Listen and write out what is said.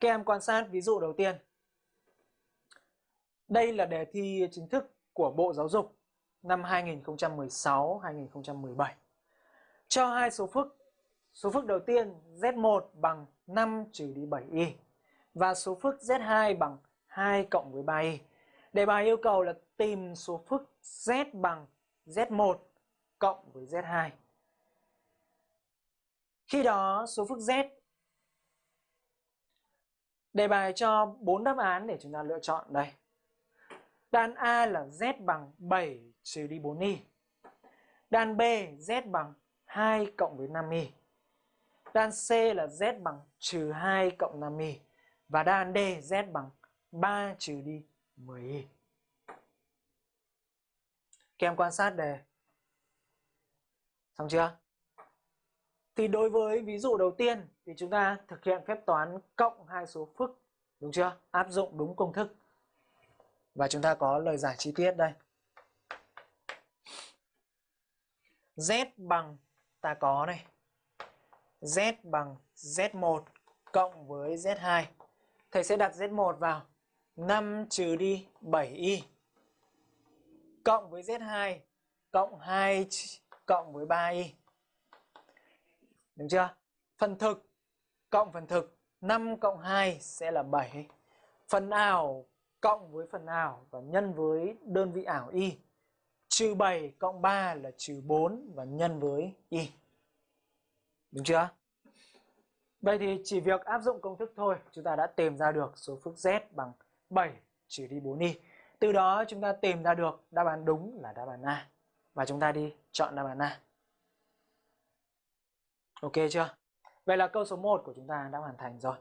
Các em quan sát ví dụ đầu tiên. Đây là đề thi chính thức của Bộ Giáo dục năm 2016-2017. Cho hai số phức. Số phức đầu tiên Z1 bằng 5 trừ đi 7y và số phức Z2 bằng 2 cộng với 3y. Đề bài yêu cầu là tìm số phức Z bằng Z1 cộng với Z2. Khi đó, số phức Z Đề bài cho 4 đáp án để chúng ta lựa chọn đây. Đan A là Z bằng 7 trừ đi 4y. Đan B, Z bằng 2 cộng với 5y. Đan C là Z bằng trừ 2 cộng 5y. Và đan D, Z bằng 3 trừ đi 10y. Các em quan sát đề. Xong chưa? Thì đối với ví dụ đầu tiên thì chúng ta thực hiện phép toán cộng hai số phức. Đúng chưa? Áp dụng đúng công thức. Và chúng ta có lời giải chi tiết đây. Z bằng, ta có này. Z bằng Z1 cộng với Z2. Thầy sẽ đặt Z1 vào 5 trừ đi 7y cộng với Z2 cộng 2 cộng với 3y. Được chưa? Phần thực cộng phần thực 5 cộng 2 sẽ là 7. Phần ảo cộng với phần ảo và nhân với đơn vị ảo y. Trừ 7 cộng 3 là trừ 4 và nhân với y. Đúng chưa? Vậy thì chỉ việc áp dụng công thức thôi, chúng ta đã tìm ra được số phức z bằng 7 trừ đi 4y. Từ đó chúng ta tìm ra được đáp án đúng là đáp án A. Và chúng ta đi chọn đáp án A. Ok chưa? Vậy là câu số 1 của chúng ta đã hoàn thành rồi.